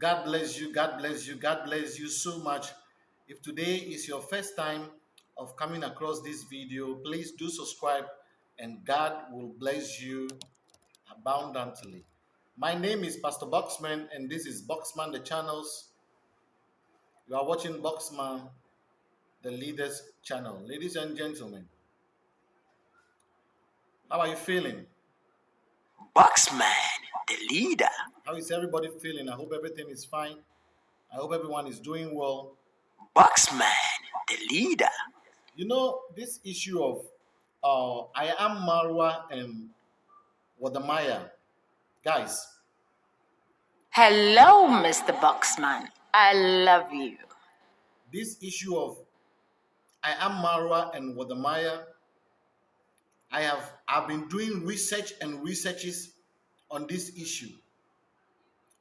God bless you. God bless you. God bless you so much. If today is your first time of coming across this video, please do subscribe and God will bless you abundantly. My name is Pastor Boxman and this is Boxman the channels. You are watching Boxman the leaders channel. Ladies and gentlemen, how are you feeling? Boxman the leader. How is everybody feeling? I hope everything is fine. I hope everyone is doing well. Boxman the leader. You know, this issue of uh, I am Marwa and Wode Maya, guys. Hello, Mr. Boxman. I love you. This issue of I am Marwa and Wode Maya, I have I've been doing research and researches on this issue.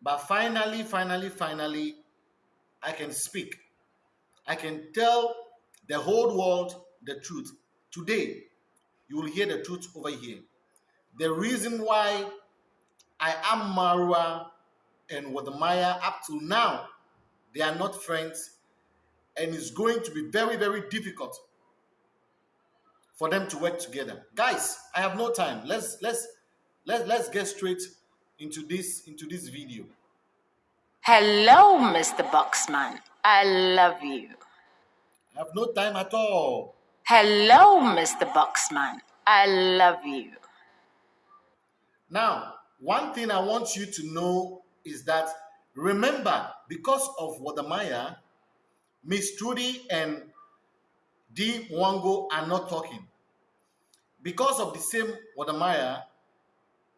But finally, finally, finally, I can speak. I can tell the whole world the truth. Today, you will hear the truth over here. The reason why I am Marwa and Wode Maya up to now, they are not friends, and it's going to be very, very difficult for them to work together. Guys, I have no time. Let's let's let, let's get straight into this into this video. Hello, Mr. Boxman. I love you. I have no time at all. Hello, Mr. Boxman. I love you. Now, one thing I want you to know is that remember, because of Wode Maya, Miss Trudy and D Mwango are not talking. Because of the same Wode Maya,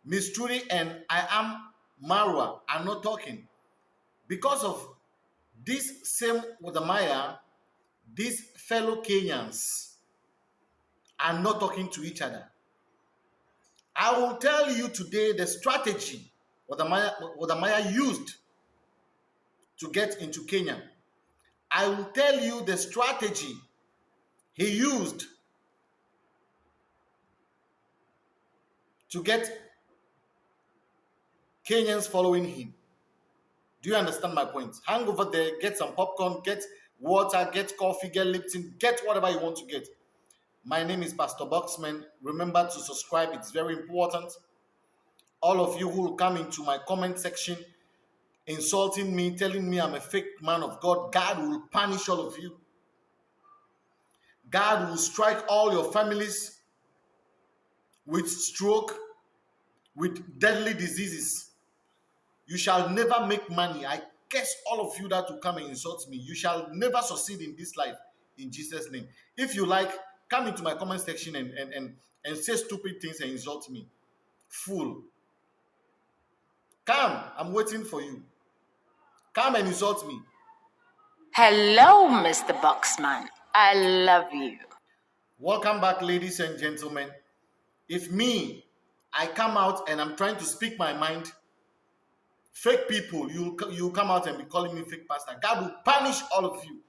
Miss Trudy and I am Marwa are not talking. Because of this same Wode Maya, these fellow Kenyans are not talking to each other. I will tell you today the strategy Wode Maya, Wadamaya used to get into Kenya. I will tell you the strategy he used to get Kenyans following him. Do you understand my point? Hang over there, get some popcorn, get water, get coffee, get Lipton, get whatever you want to get. My name is Pastor Boxman. Remember to subscribe, it's very important. All of you who will come into my comment section insulting me, telling me I'm a fake man of God, God will punish all of you. God will strike all your families with stroke, with deadly diseases. You shall never make money. I curse all of you that will come and insult me. You shall never succeed in this life in Jesus' name. If you like, come into my comment section and, and, and, and say stupid things and insult me. Fool. Come, I'm waiting for you. Come and insult me. Hello, Mr. Boxman. I love you. Welcome back, ladies and gentlemen. If me, I come out and I'm trying to speak my mind, fake people, you you come out and be calling me fake pastor. God will punish all of you.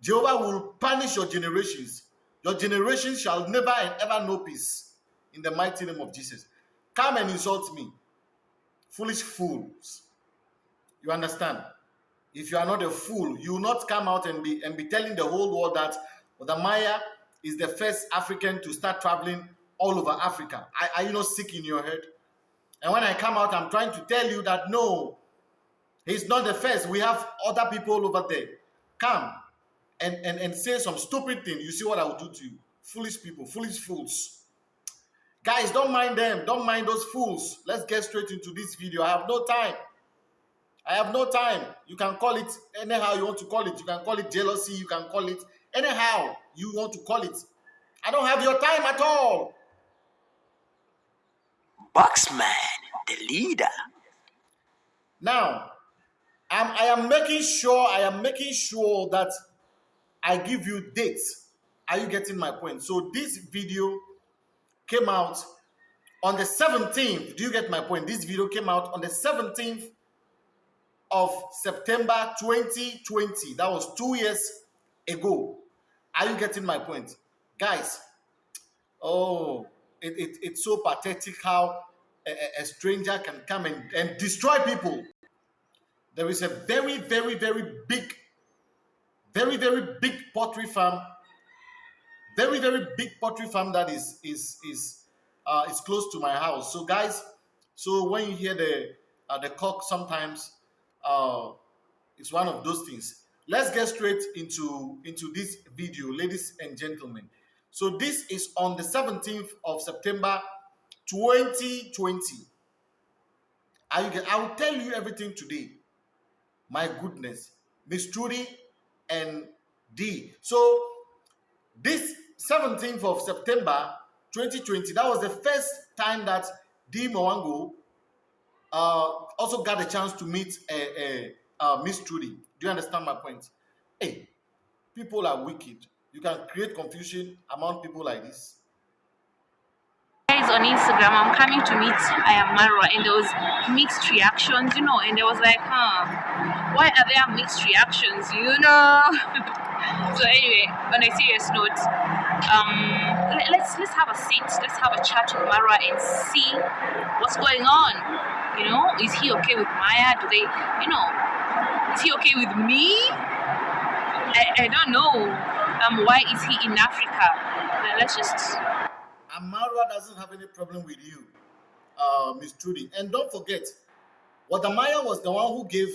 Jehovah will punish your generations. Your generations shall never and ever know peace. In the mighty name of Jesus. Come and insult me. Foolish fools. You understand? If you are not a fool, you will not come out and be and be telling the whole world that the Maya is the first African to start traveling all over Africa. Are, are you not sick in your head? And when I come out, I'm trying to tell you that no, he's not the first. We have other people over there. Come and, and, and say some stupid thing. You see what I will do to you. Foolish people, foolish fools. Guys, don't mind them. Don't mind those fools. Let's get straight into this video. I have no time. I have no time. You can call it anyhow you want to call it. You can call it jealousy. You can call it anyhow you want to call it. I don't have your time at all. Boxman, the leader. Now, I'm, I am making sure, I am making sure that I give you dates. Are you getting my point? So this video came out on the 17th. Do you get my point? This video came out on the 17th of September 2020. That was two years ago. Are you getting my point? Guys, oh, it, it, it's so pathetic how a, a, stranger can come and, and destroy people. there is a very, very, very big, very, very big pottery farm. Very, very big pottery farm that is is is uh, is close to my house. So guys, so when you hear the uh, the cock, sometimes uh, it's one of those things. Let's get straight into into this video, ladies and gentlemen. So this is on the 17th of September 2020. I, I will tell you everything today. My goodness. Miss Trudy and D. So this 17th of September 2020, that was the first time that D Mwango uh, also got a chance to meet a, a, a Miss Trudy. Do you understand my point? Hey, people are wicked. You can create confusion among people like this guys on Instagram, I'm coming to meet I am Marwa, and there was mixed reactions, you know, and I was like, huh, why are there mixed reactions, you know? so anyway, on a serious note, um, let's let's have a seat, let's have a chat with Marwa and see what's going on. You know, is he okay with Maya? Do they, you know, is he okay with me? I, I don't know. Um, why is he in Africa? let's just Amara doesn't have any problem with you, uh, Miss Trudy. And don't forget, Wode Maya was the one who gave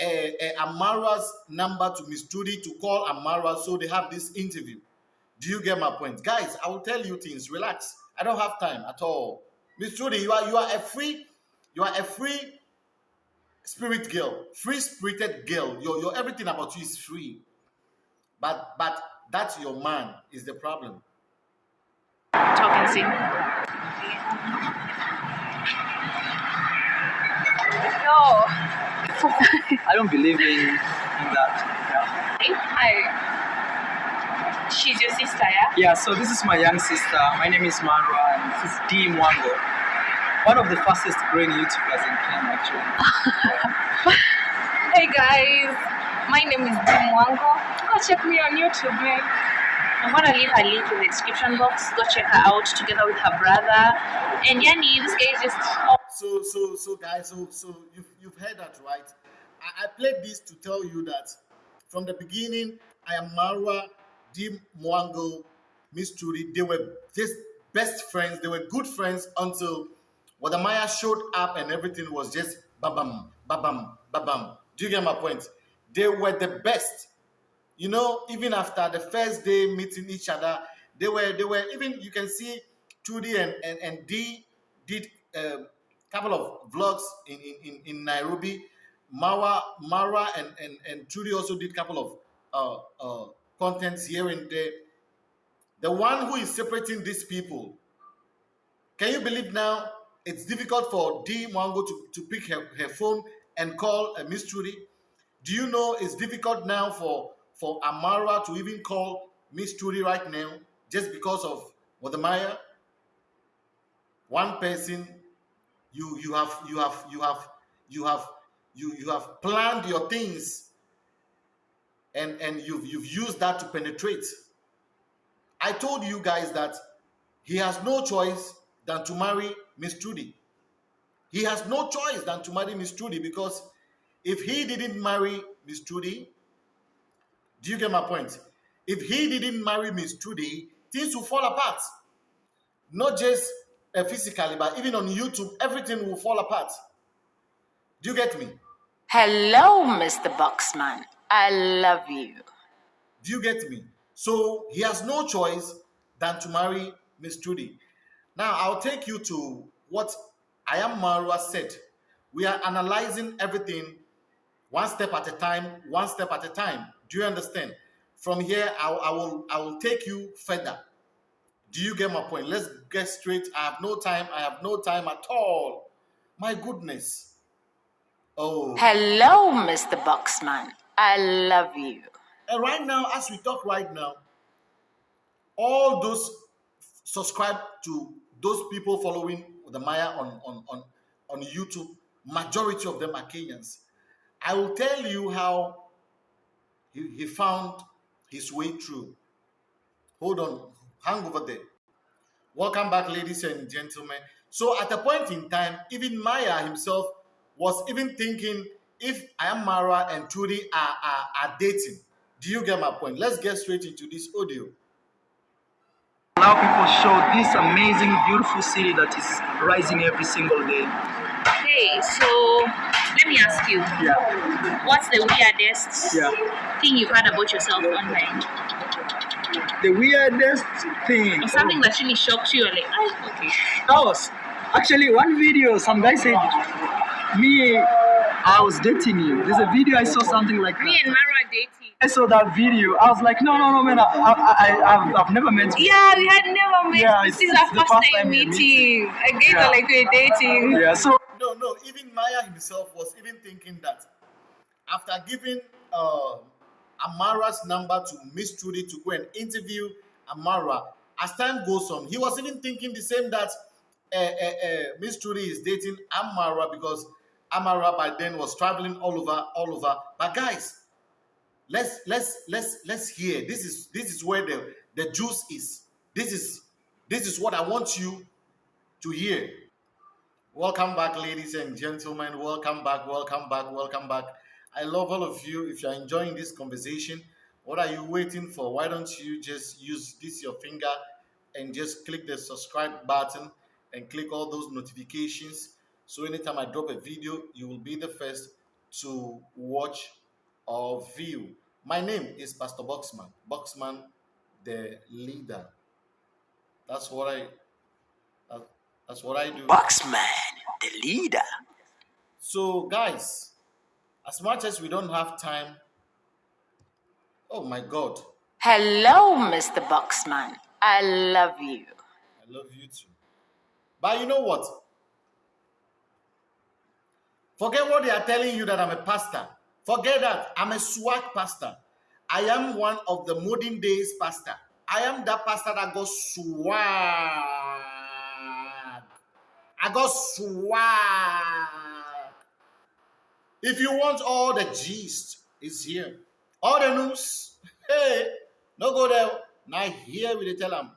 uh, uh, Amara's number to Miss Trudy to call Amara so they have this interview. Do you get my point? Guys, I will tell you things. Relax. I don't have time at all. Miss Trudy, you are you are a free, you are a free spirit girl, free spirited girl. Your, your everything about you is free. But but that's your man is the problem talk and sing. No. I don't believe in, in that. Yeah. Hi. She's your sister, yeah? Yeah, so this is my young sister. My name is Marwa and this is D Mwango. One of the fastest growing YouTubers in Kenya, actually. hey guys, my name is D Mwango. Go check me on YouTube, man. I'm gonna leave her link in the description box. Go check her out together with her brother. And Yani, this guy is just. So, so, so, guys, so, so you've you've heard that, right? I, I played this to tell you that from the beginning, I am Marwa, D Mwango, Miss Trudy. They were just best friends. They were good friends until Wode Maya showed up and everything was just babam, babam, babam. Do you get my point? They were the best you know, even after the first day meeting each other, they were they were even you can see Trudy and and, and D did a um, couple of vlogs in, in, in Nairobi. Mara Mara and, and, and Trudy also did a couple of uh, uh, contents here and there. The one who is separating these people, can you believe now it's difficult for D Mwango to, to pick her, her phone and call a Miss Trudy? Do you know it's difficult now for for Amara to even call Miss Trudy right now just because of Wode Maya. One person, you you have you have you have you have you you have planned your things and and you've you've used that to penetrate. I told you guys that he has no choice than to marry Miss Trudy. He has no choice than to marry Miss Trudy because if he didn't marry Miss Trudy, do you get my point? If he didn't marry Miss Trudy, things will fall apart. Not just uh, physically, but even on YouTube, everything will fall apart. Do you get me? Hello, Mr. Boxman. I love you. Do you get me? So he has no choice than to marry Miss Trudy. Now I'll take you to what I am Marwa said. We are analyzing everything one step at a time, one step at a time. Do you understand? From here, I, I will I will take you further. Do you get my point? Let's get straight. I have no time. I have no time at all. My goodness. Oh. Hello, Mr. Boxman. I love you. And right now, as we talk right now, all those subscribe to those people following the Maya on, on, on, on YouTube, majority of them are Kenyans. I will tell you how he, he found his way through. Hold on, hang over there. Welcome back, ladies and gentlemen. So, at a point in time, even Maya himself was even thinking if I am Mara and Trudy are, are, are dating. Do you get my point? Let's get straight into this audio. Allow people show this amazing, beautiful city that is rising every single day. Okay, so let me ask you, Yeah. what's the weirdest Yeah. thing you've heard about yourself online? The weirdest thing. Or something that really shocked you? Or like, oh, okay. That was actually one video. Some guy said, "Me, I was dating you." There's a video I saw something like Me that. and Mara are dating. I saw that video. I was like, "No, no, no, man! I, I, I I've, I've never met you." Yeah, we had never met. Yeah, this is our first time we're meeting. Again, Yeah. like we're dating. Yeah. So No, no, even Maya himself was even thinking that after giving uh, Amara's number to Miss Trudy to go and interview Amara, as time goes on, he was even thinking the same that uh, uh, Miss Trudy is dating Amara because Amara by then was traveling all over, all over. But guys, let's let's let's let's hear. This is this is where the the juice is. This is this is what I want you to hear. Welcome back, ladies and gentlemen. Welcome back, welcome back, welcome back. I love all of you. If you're enjoying this conversation, what are you waiting for? Why don't you just use this your finger and just click the subscribe button and click all those notifications so anytime I drop a video, you will be the first to watch or view. My name is Pastor Boxman, Boxman the leader. That's what I that's what I do. Boxman, the leader. So, guys, as much as we don't have time, oh my God, Hello, Mr. Boxman. I love you. I love you too. But you know what? Forget what they are telling you that I'm a pastor. Forget that. I'm a swag pastor. I am one of the modern days pastor. I am that pastor that got swag. I got swag. If you want all the gist, it's here. All the news. Hey, no go there. Now here we tell them.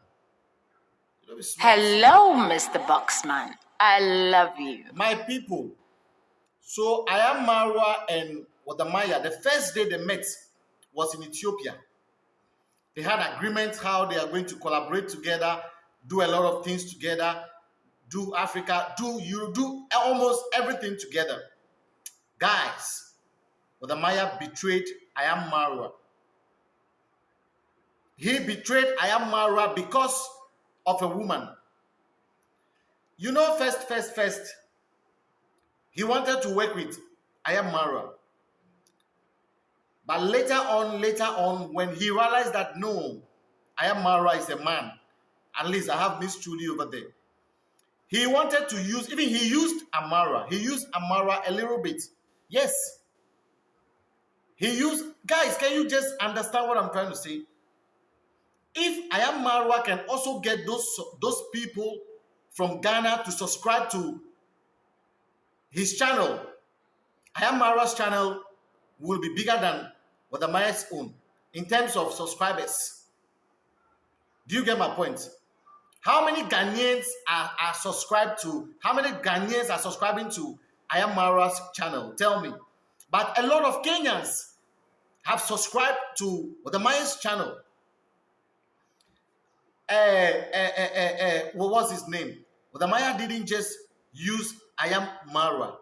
Hello, Mr. Boxman. I love you. My people. So I am Marwa and Wode Maya. The first day they met was in Ethiopia. They had agreements how they are going to collaborate together, do a lot of things together, do Africa, do you do almost everything together. Guys, Wode Maya betrayed I am Marwa. He betrayed I am Marwa because of a woman. You know, first, first, first, he wanted to work with Ayam Mara. But later on, later on, when he realized that no, Ayam Mara is a man, at least I have Miss Julie over there. He wanted to use, even he used Amara. He used Amara a little bit. Yes. He used, guys, can you just understand what I'm trying to say? If I am Marwa can also get those, those people from Ghana to subscribe to his channel, I am Marwa's channel will be bigger than Wode Maya's own in terms of subscribers. Do you get my point? How many Ghanaians are, are subscribed to? How many Ghanaians are subscribing to I am Marwa's channel? Tell me. But a lot of Kenyans have subscribed to Wode Maya's channel. Uh, uh, uh, what was his name? The Maya didn't just use I am Marwa.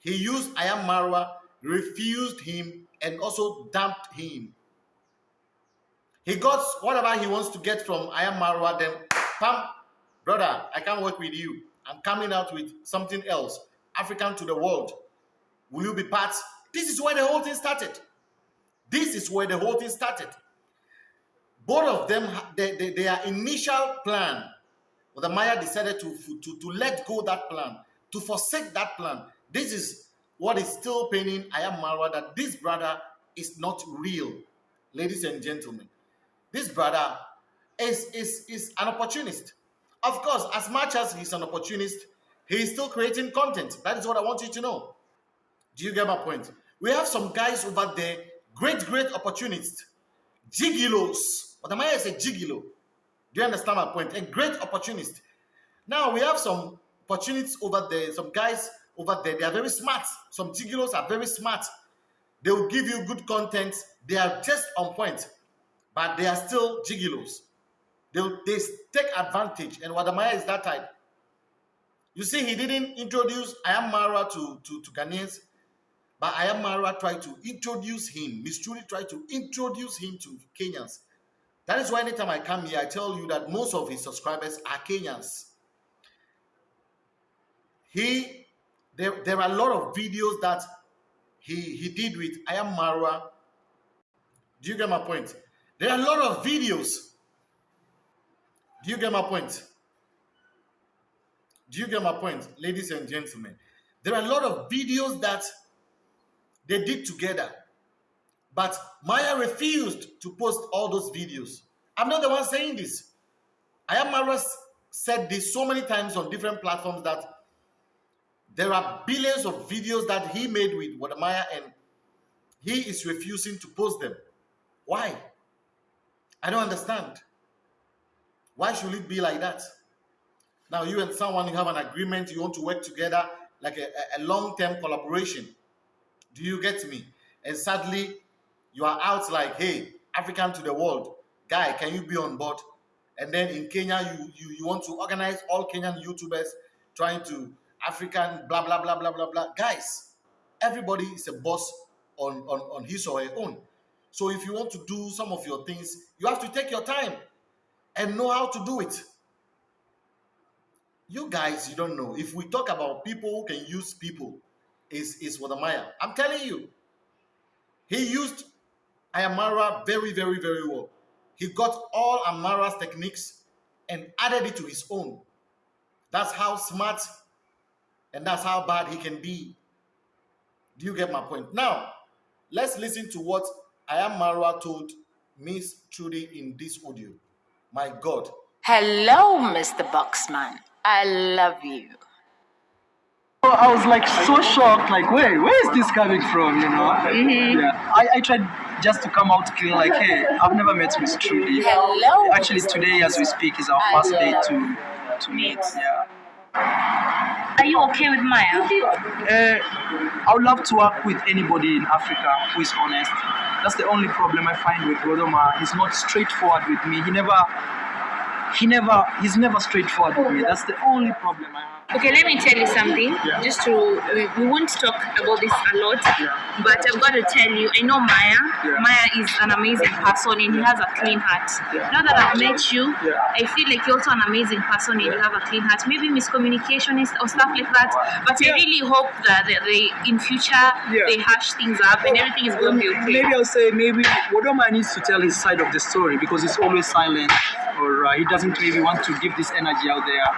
He used I am Marwa, refused him, and also dumped him. He got whatever he wants to get from I am Marwa, then, pam, brother, I can't work with you. I'm coming out with something else, African to the world. Will you be part? This is where the whole thing started. This is where the whole thing started. Both of them, they, they, their initial plan, the Maya decided to, to, to let go that plan, to forsake that plan. This is what is still paining I am Marwa that this brother is not real, ladies and gentlemen. This brother is, is, is an opportunist. Of course, as much as he's an opportunist, he is still creating content. That is what I want you to know. Do you get my point? We have some guys over there, great, great opportunists, gigolos. What am I saying? gigolo? Do you understand my point? A great opportunist. Now we have some opportunities over there, some guys over there. They are very smart. Some gigolos are very smart. They will give you good content. They are just on point, but they are still gigolos. They, they take advantage, and Wode Maya is that type. You see, he didn't introduce I am Mara to, to, to Ghanaians, but I am Mara tried to introduce him. Miss Trudy tried to introduce him to Kenyans. That is why anytime I come here, I tell you that most of his subscribers are Kenyans. He there, there are a lot of videos that he he did with I am Mara. Do you get my point? There are a lot of videos. Do you get my point? Do you get my point, ladies and gentlemen? There are a lot of videos that they did together, but Maya refused to post all those videos. I'm not the one saying this. I am Mara said this so many times on different platforms that there are billions of videos that he made with Wode Maya and he is refusing to post them. Why? I don't understand. Why should it be like that? Now you and someone you have an agreement, you want to work together like a, a long-term collaboration. Do you get me? And sadly, you are out like, hey, African to the world, guy, can you be on board? And then in Kenya, you you, you want to organize all Kenyan YouTubers trying to African blah blah blah blah blah blah. Guys, everybody is a boss on, on, on his or her own. So if you want to do some of your things, you have to take your time and know how to do it. You guys, you don't know. If we talk about people who can use people, is is Wode Maya. I'm telling you, he used Ayamara very, very, very well. He got all Amara's techniques and added it to his own. That's how smart and that's how bad he can be. Do you get my point? Now, let's listen to what Ayamara told Miss Trudy in this audio. My God. Hello, Mr. Boxman. I love you. So I was like so shocked, like, wait, where is this coming from? You know? Mm-hmm. Yeah. I, I tried just to come out clean, like, hey, I've never met Miss Trudy. Hello. Actually, today, as we speak, is our first day to to meet. Yeah. Are you okay with Maya? Uh, I would love to work with anybody in Africa who is honest. That's the only problem I find with Godoma. He's not straightforward with me. He never, he never, he's never straightforward with me. That's the only problem I have. Okay, let me tell you something. Yeah. Just to, we, we won't talk about this a lot, Yeah. but I've got to tell you, I know Maya. Yeah. Maya is an amazing person and he has a clean heart. Now that I've met you. I feel like you're also an amazing person and you have a clean heart. Maybe miscommunication is, or stuff like that, but I really hope that they, in future they hash things up and everything is going to be okay. Maybe I'll say maybe Wodoma needs to tell his side of the story because he's always silent or uh, he doesn't maybe want to give this energy out there.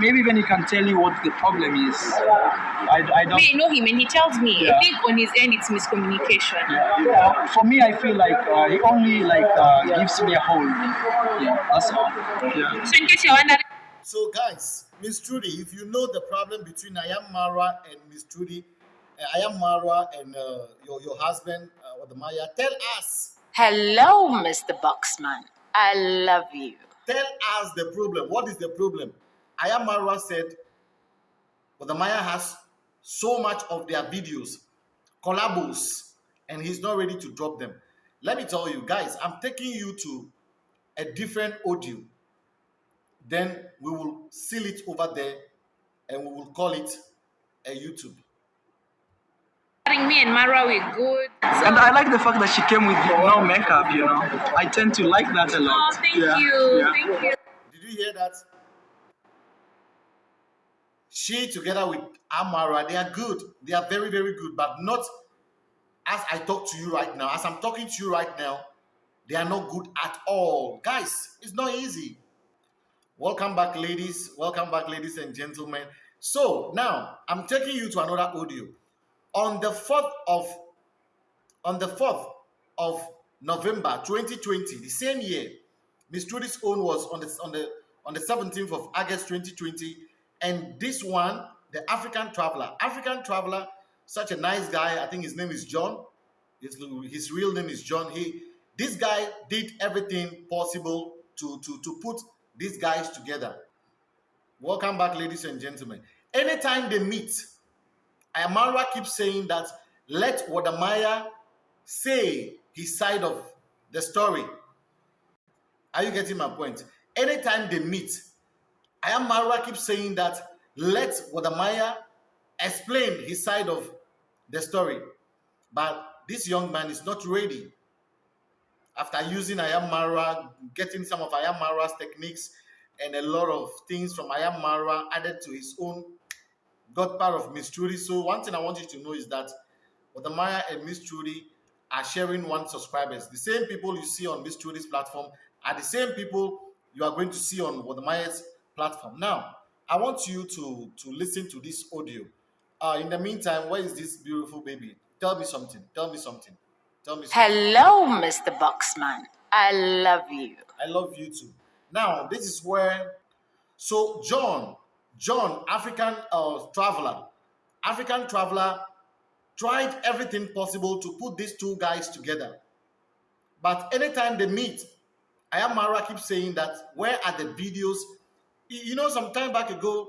Maybe when he can tell you what the problem is. I, I don't. I know him and he tells me. Yeah. I think on his end it's miscommunication. Yeah. For me, I feel like uh, he only like uh, gives me a hold. Yeah, that's all. Yeah. So in case you're wondering, So, guys, Miss Trudy, if you know the problem between Ayam Mara and Miss Trudy, uh, Ayam Mara and uh, your, your husband, uh, Wode Maya, tell us. Hello, Mr. Boxman. I love you. Tell us the problem. What is the problem? Ayam said, the Maya has so much of their videos, collabos, and he's not ready to drop them. Let me tell you, guys, I'm taking you to a different audio. Then we will seal it over there and we will call it a YouTube. Me and Mara we're good. So, And I like the fact that she came with no makeup. You know, I tend to like that a lot. oh, thank Yeah, you, yeah. thank you. Did you hear that? She together with Amara, they are good. They are very, very good, but not as I talk to you right now. As I'm talking to you right now, they are not good at all. Guys, it's not easy. Welcome back, ladies. Welcome back, ladies and gentlemen. So now I'm taking you to another audio. On the 4th of on the 4th of November 2020, the same year, Miss Trudy's own was on the on the on the 17th of August 2020, and this one, the African Traveler, African Traveler, such a nice guy. I think his name is John. His, his real name is John. He this guy did everything possible to to to put these guys together. Welcome back, ladies and gentlemen. Anytime they meet, Ayamara keeps saying that let Wode Maya say his side of the story. Are you getting my point? Anytime they meet, Ayamara keeps saying that let Wode Maya explain his side of the story. But this young man is not ready. After using Ayamara, getting some of Ayamara's techniques and a lot of things from Ayamara added to his own, got part of Miss Trudy. So one thing I want you to know is that Wode Maya and Miss Trudy are sharing one subscribers. The same people you see on Miss Trudy's platform are the same people you are going to see on Wode Maya's platform. Now, I want you to, to listen to this audio. Uh, in the meantime, where is this beautiful baby? Tell me something. Tell me something. Tell me something. Hello, Mr. Boxman. I love you. I love you too. Now, this is where, so John, John, African uh, traveler, African traveler tried everything possible to put these two guys together. But anytime they meet, Ayamara keeps saying that where are the videos? You know, some time back ago,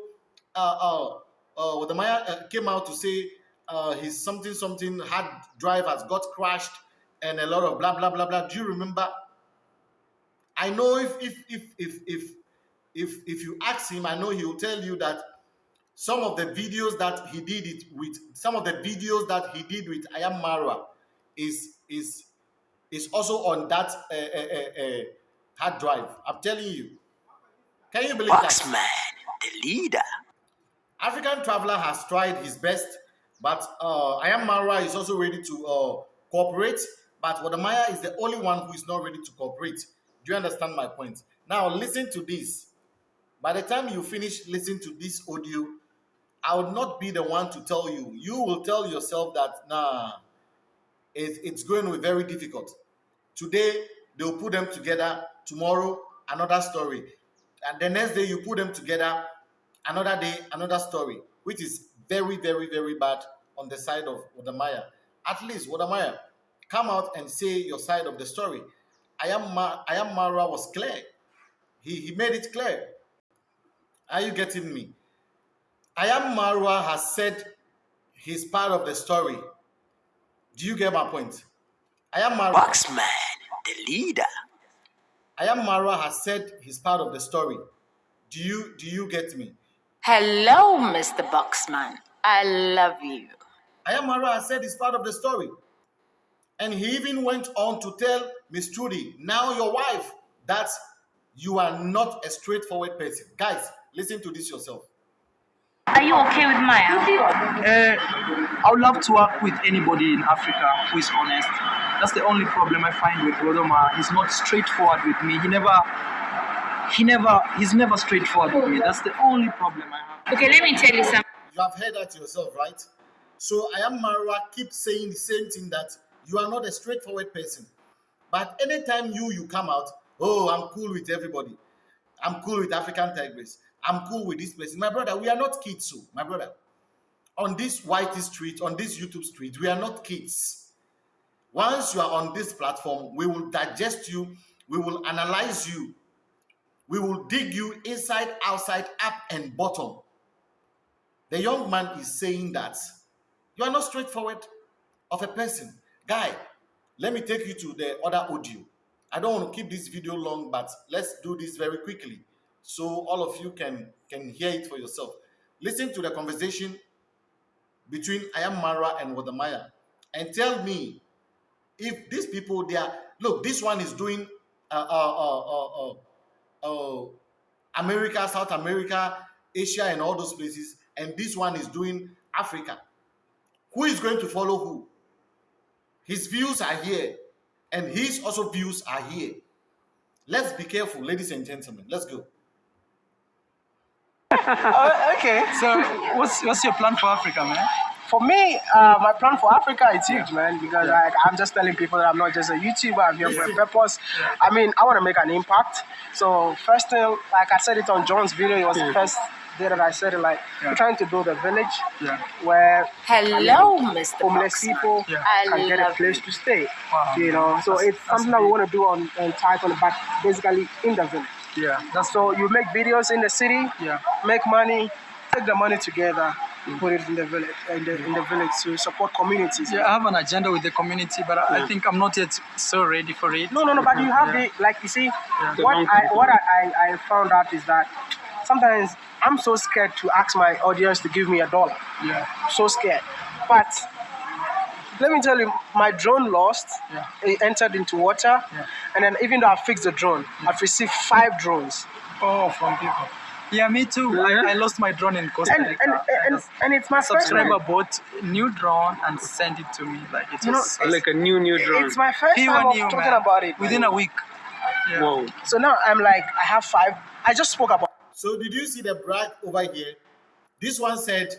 uh, uh, uh, the Maya uh, came out to say uh, his something something hard drive has got crashed and a lot of blah blah blah blah. Do you remember? I know if if if if if if if you ask him, I know he will tell you that some of the videos that he did it with, some of the videos that he did with I am Marwa is is is also on that uh, uh, uh, hard drive. I'm telling you. Can you believe Boxman, that? the leader. African Traveler has tried his best, but uh, I am Marwa is also ready to uh, cooperate. But Wode Maya is the only one who is not ready to cooperate. Do you understand my point? Now listen to this. By the time you finish listening to this audio, I would not be the one to tell you. You will tell yourself that, nah, it, it's going to be very difficult. Today, they'll put them together. Tomorrow, another story. And the next day, you put them together. Another day, another story, which is very, very, very bad on the side of Wode Maya. At least, Wode Maya, come out and say your side of the story. I am, Ma- I am Mara was clear. He, he made it clear. Are you getting me? I am Marwa has said he's part of the story. Do you get my point? I am Marwa. Boxman, the leader. I am Marwa has said he's part of the story. Do you do you get me? Hello, Mr. Boxman. I love you. I am Marwa has said he's part of the story. And he even went on to tell Miss Trudy, now your wife, that you are not a straightforward person. Guys, listen to this yourself. Are you okay with Maya? Uh, I would love to work with anybody in Africa who is honest. That's the only problem I find with Rodoma. He's not straightforward with me. He never, he never, he's never straightforward with me. That's the only problem I have. Okay, let me tell you something. You have heard that yourself, right? So I am Marwa keep saying the same thing that you are not a straightforward person. But anytime you you come out, oh, I'm cool with everybody. I'm cool with African Tigress. I'm cool with this place. My brother, we are not kids, so my brother. On this whitey street, on this YouTube street, we are not kids. Once you are on this platform, we will digest you, we will analyze you, we will dig you inside, outside, up, and bottom. The young man is saying that you are not straightforward of a person. Guy, let me take you to the other audio. I don't want to keep this video long, but let's do this very quickly so all of you can can hear it for yourself. Listen to the conversation between Ayam Mara and Wode Maya and tell me if these people they are look this one is doing uh, uh, uh, uh, uh, America, South America, Asia, and all those places, and this one is doing Africa. Who is going to follow who? His views are here, and his also views are here. Let's be careful, ladies and gentlemen. Let's go. Uh, okay. So, what's what's your plan for Africa, man? For me, uh, my plan for Africa is huge, man, because like, I'm just telling people that I'm not just a YouTuber, I'm here for a purpose. I mean, I want to make an impact. So, first thing, like I said it on John's video, it was the first day that I said it, like, Yeah. we're trying to build a village Yeah. where Hello, Mr. homeless Boxman. people Yeah. Can get a place you. to stay. Wow. You know, so That's- it's that's something that we want to do on, on Tycoon, but basically in the village. Yeah. That's So you make videos in the city, yeah. make money, take the money together, mm. put it in the village, in the, in the village to support communities. Yeah, I have an agenda with the community, but I I think I'm not yet so ready for it. No, no, no. But you have the like you see, The what I what I, I, I found out is that sometimes I'm so scared to ask my audience to give me a dollar. Yeah. So scared. But let me tell you, my drone lost. Yeah. It entered into water, Yeah. and then even though I fixed the drone, I've received five drones. Oh, from people. Yeah, me too. I, I lost my drone in Costa And Rica. and, and, and and it's my first time. subscriber bought new drone and sent it to me. Like it You know, was Like a new new drone. It's my first pure time of new, talking man. about it. within a week. Yeah. Whoa. So now I'm like, I have five. I just spoke about. So did you see the brag over here? This one said,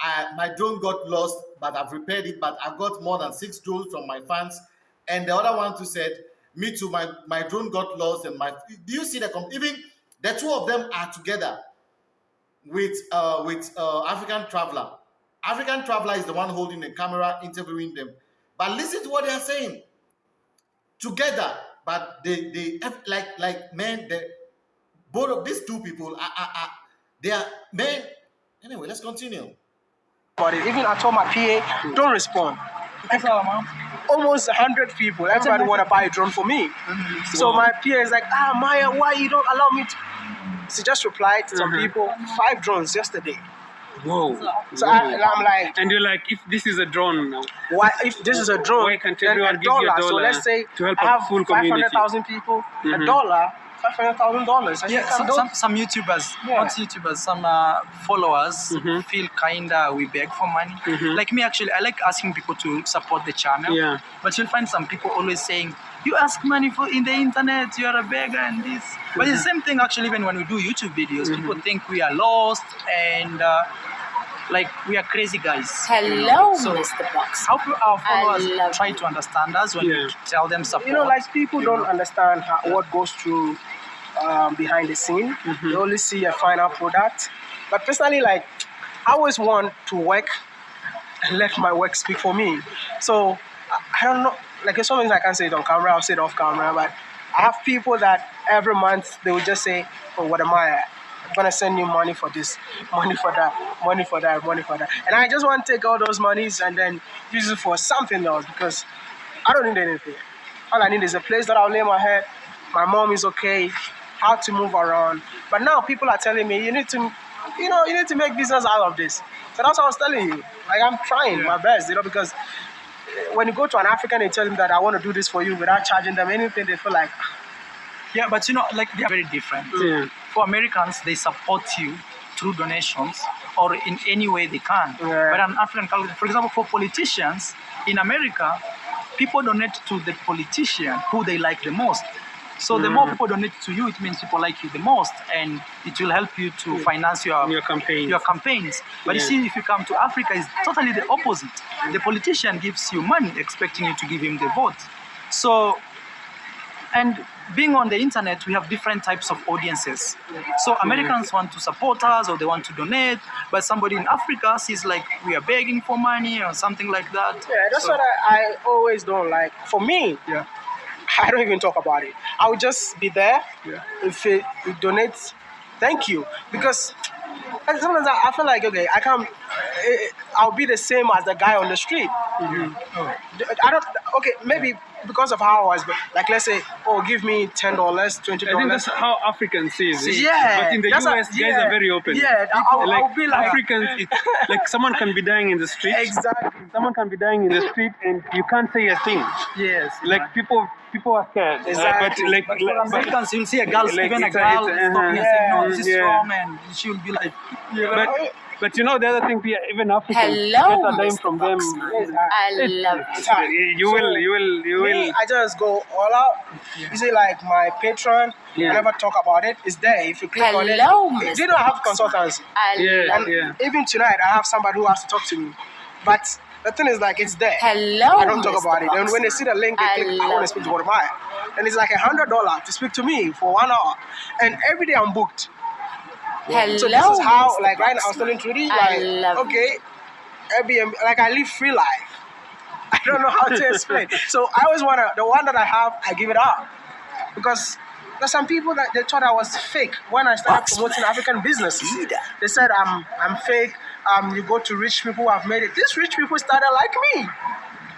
I, my drone got lost, but I've repaired it, but I got more than six drones from my fans. And the other one too said, me too, my, my drone got lost and my do you see the even the two of them are together with uh with uh African traveler. African traveler is the one holding the camera interviewing them. But listen to what they are saying. Together, but they they like like man, they both of these two people are, are they are men. Anyway, let's continue. About it. Even I told my PA, don't respond. That's all, man. Almost hundred people. Everybody want to buy a drone for me. So my PA is like, ah Maya, why you don't allow me to? She just replied to some people, five drones yesterday. Whoa. So I, and I'm like, And you're like, if this is a drone now, why if this is a drone, Why can't everyone give you a dollar. So let's say to help I have full five community? hundred thousand people, a Mhm. dollar, five hundred thousand dollars. Yeah, some, some, some YouTubers, Yeah. not YouTubers, some uh, followers Mhm. feel kinda we beg for money. Mhm. Like me, actually, I like asking people to support the channel. Yeah. But you'll find some people always saying, "You ask money for in the internet, you are a beggar and this." But it's the same thing actually. Even when we do YouTube videos, people think we are lost and uh, like we are crazy guys. Hello, So- Mr. Box. How do our I followers love try to understand us when Yeah. we tell them support? you know, like people don't understand how, what goes through um, behind the scene. They only see a final product. But personally, like, I always want to work and let my work speak for me. So I, I don't know. Like, there's some things I can't say it on camera. I'll say it off camera. But I have people that every month they will just say, "Oh, what am I?" I'm gonna send you money for this, money for that, money for that, money for that. And I just want to take all those monies and then use it for something else because I don't need anything. All I need is a place that I'll lay my head. My mom is okay. How to move around. But now people are telling me you need to, you know, you need to make business out of this. So that's what I was telling you. Like I'm trying my best, you know, because eh, when you go to an African and tell them that I want to do this for you without charging them anything, they feel like Yeah, but you know, like they are very different. Yeah. For Americans, they support you through donations or in any way they can. Yeah. But an African culture, for example, for politicians in America, people donate to the politician who they like the most. So the more mm. people donate to you, it means people like you the most, and it will help you to finance your Your campaigns. Your campaigns. But you Yeah. see, if you come to Africa, it's totally the opposite. The politician gives you money, expecting you to give him the vote. So and being on the internet we have different types of audiences so americans want to support us or they want to donate but somebody in africa sees like we are begging for money or something like that Yeah, that's So- what I, I always don't like. For me, yeah I don't even talk about it. I would just be there. Yeah. If it, it donates, thank you. Because sometimes I, I feel like okay, I can't. eh, I'll be the same as the guy on the street. I don't. Okay, maybe because of how I was. But like, let's say, oh, give me ten dollars, twenty dollars. I think that's how Africans see it. Yeah, But in the US, a- guys yeah, are very open. yeah, I'll- like I'll be like- Africans, it, like someone can be dying in the street. Exactly. Someone can be dying in the street, and you can't say a thing. Yes. Like people, people are scared. Uh, Exactly. but like, but for like- americans you'll see a girl Like, even a girl a- uh-huh. saying no this is Yeah. wrong and she'll be like but, but you know the other thing, even Africans Hello, get a dime Mr. from them. Boxman. I love it. You will, you will, you Me, will. I just go all out. You see, like my patron, Yeah. I never talk about it. It's there. If you click on it, Hello, you Mr. don't have consultants. I Yeah. love it. And even tonight, I have somebody who has to talk to me. But the thing is, like, it's there. Hello, I don't talk Mr. about it. And when they see the link, they I click, I love want to speak to Jeremiah. And it's like a hundred dollar to speak to me for one hour. And every day I'm booked. Hello, So this is how, like, right now I was telling Trudy, I like, okay, Airbnb, like, I live free life. I don't know how to explain. so I always wanna, the one that I have, I give it up because there's some people that they thought I was fake when I started Boxman. promoting African businesses. They said I'm I'm fake. um, you go to rich people who have made it. These rich people started like me.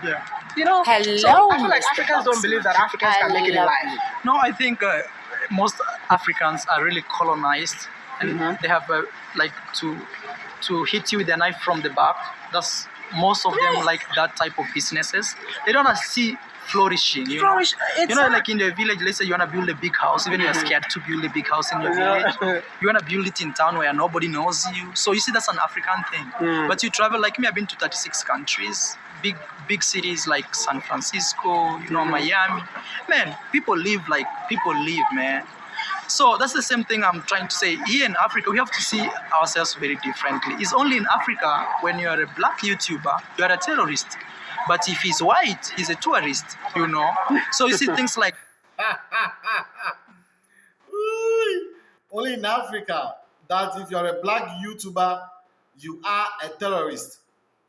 Yeah. You know. so Hello, I feel like Mr. Africans don't believe that Africans I can make it in life. you. No, I think uh, most Africans are really colonized, and Mhm. they have uh, like to to hit you with a knife from the back. That's most of them like that type of businesses. They don't see flourishing. You Flourish. know, It's you know, like in the village. Let's say you wanna build a big house, even you're scared to build a big house in your village. You wanna build it in town where nobody knows you. So you see, that's an African thing. Mm. But you travel like me. I've been to 36 countries. Big big cities like San Francisco, you know, Miami. Man, people live like people live, man. So that's the same thing I'm trying to say. Here in Africa, we have to see ourselves very differently. It's only in Africa when you are a black YouTuber, you are a terrorist. But if he's white, he's a tourist, you know. So you see things like Only in Africa that if you're a black YouTuber, you are a terrorist.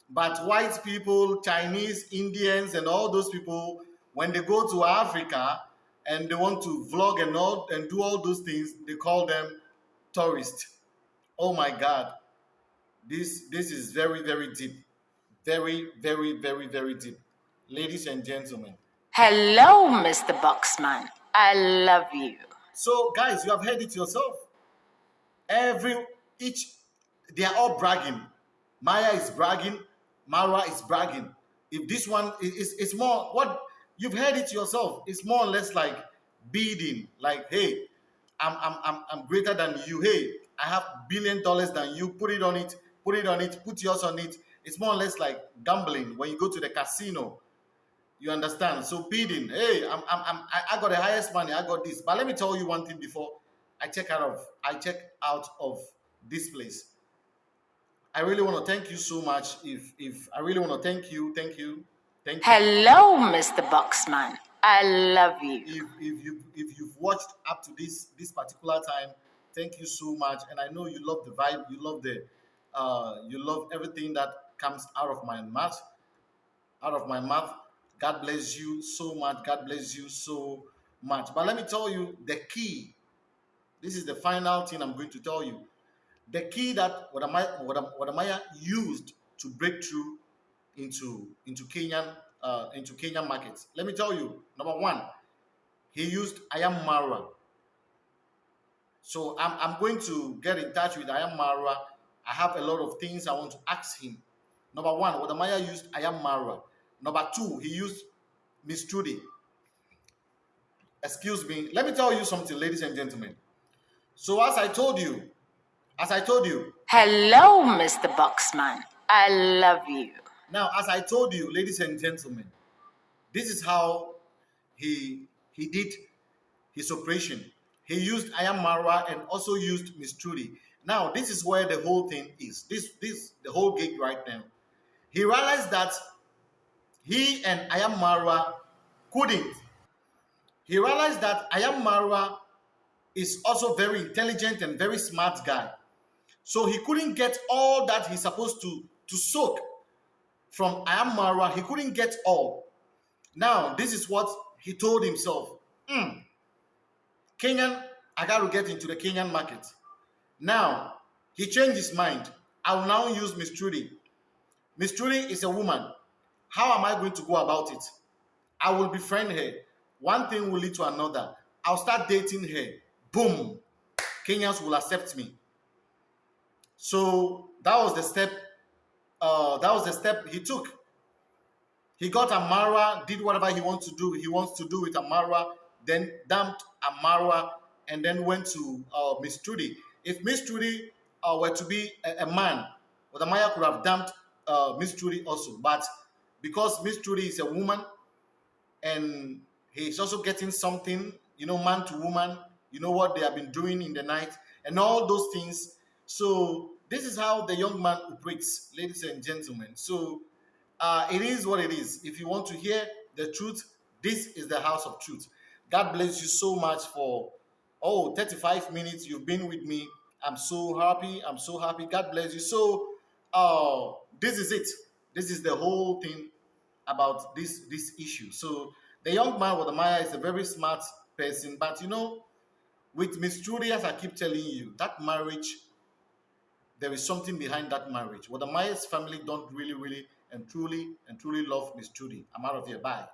But white people, Chinese, Indians, and all those people, when they go to Africa and they want to vlog and all and do all those things, they call them tourists. Oh my God, this this is very very deep, very very very very deep, ladies and gentlemen. Hello, Mr. Boxman. I love you. So, guys, you have heard it yourself. Every each, they are all bragging. Maya is bragging. Mara is bragging. If this one is, is it's more what you've heard it yourself. It's more or less like bidding. Like, hey, I'm I'm I'm, I'm greater than you. Hey, I have billion dollars than you. Put it on it. Put it on it. Put yours on it. It's more or less like gambling when you go to the casino. You understand? So bidding, hey, I'm, I'm, I'm, I got the highest money. I got this. But let me tell you one thing before I check out of, I check out of this place. I really want to thank you so much. If, if I really want to thank you, thank you, thank you. Hello, Mr. Boxman. I love you. If, if you, if you've watched up to this, this particular time, thank you so much. And I know you love the vibe. You love the, uh, you love everything that comes out of my mouth. out of my mouth. God bless you so much. God bless you so much. But let me tell you the key. This is the final thing I'm going to tell you. The key that Wode Maya, Wadam- Wode Maya used to break through into into Kenyan uh, into Kenyan markets. Let me tell you. Number one, he used I am Marwa. So I'm, I'm going to get in touch with I am Marwa. I have a lot of things I want to ask him. Number one, Wode Maya used I am Marwa. Number two, he used Miss. Excuse me. Let me tell you something, ladies and gentlemen. So as I told you, as I told you, Hello, Mr. Boxman. I love you. Now as I told you, ladies and gentlemen, this is how he he did his operation. He used I am Marwa and also used Miss Trudy. Now this is where the whole thing is. This this the whole gig right now. He realized that he and I am Marwa couldn't. He realized that Ayam Mara is also very intelligent and very smart guy. So he couldn't get all that he's supposed to to soak from I am Marwa. He couldn't get all. Now, this is what he told himself. "Hmm, Kenyan, I got to get into the Kenyan market. Now, he changed his mind. I will now use Miss Trudy. Miss Trudy is a woman. How am I going to go about it? I will befriend her. One thing will lead to another. I'll start dating her. Boom. Kenyans will accept me. So that was the step. Uh, that was the step he took. He got Amara, did whatever he wants to do. He wants to do with Amara, then dumped Amara, and then went to uh, Miss Trudy. If Miss Trudy uh, were to be a, a man, well, Amaya could have dumped uh, Miss Trudy also. But because Miss Trudy is a woman, and he's also getting something, you know, man to woman, you know what they have been doing in the night, and all those things. So this is how the young man operates, ladies and gentlemen. So uh, it is what it is. If you want to hear the truth, this is the house of truth. God bless you so much for oh 35 minutes you've been with me. I'm so happy. I'm so happy. God bless you. So uh this is it. This is the whole thing about this this issue. So the young man with the Maya is a very smart person, but you know, with Miss Trudy, as I keep telling you, that marriage, there is something behind that marriage. Well, the Myers family don't really, really and truly and truly love Miss Judy. I'm out of here. Bye.